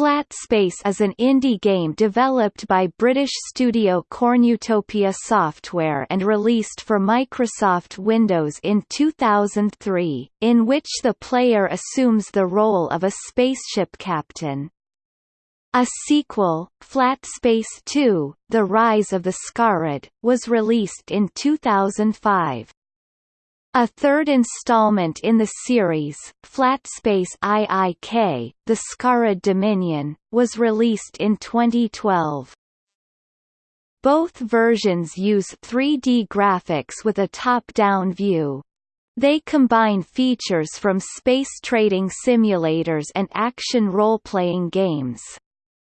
Flat Space is an indie game developed by British studio Cornutopia Software and released for Microsoft Windows in 2003, in which the player assumes the role of a spaceship captain. A sequel, Flat Space 2, The Rise of the Scarab, was released in 2005. A third installment in the series, Flatspace IIK, The Scarab Dominion, was released in 2012. Both versions use 3D graphics with a top-down view. They combine features from space trading simulators and action role-playing games.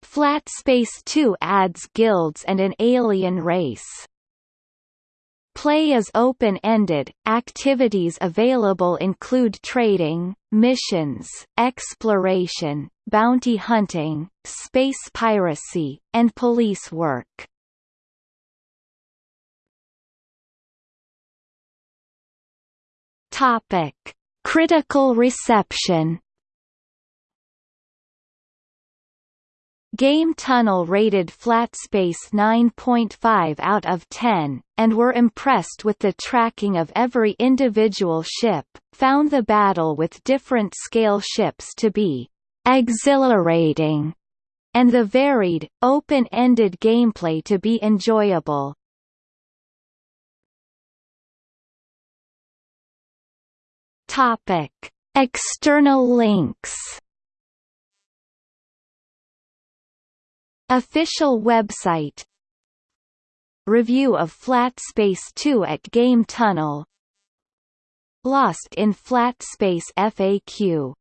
Flat Space 2 adds guilds and an alien race. Play is open-ended, activities available include trading, missions, exploration, bounty hunting, space piracy, and police work. Topic. Critical reception Game Tunnel rated Flatspace 9.5 out of 10, and were impressed with the tracking of every individual ship, found the battle with different scale ships to be exhilarating, and the varied, open-ended gameplay to be enjoyable. External links Official website. Review of Flat Space 2 at Game Tunnel. Lost in Flat Space FAQ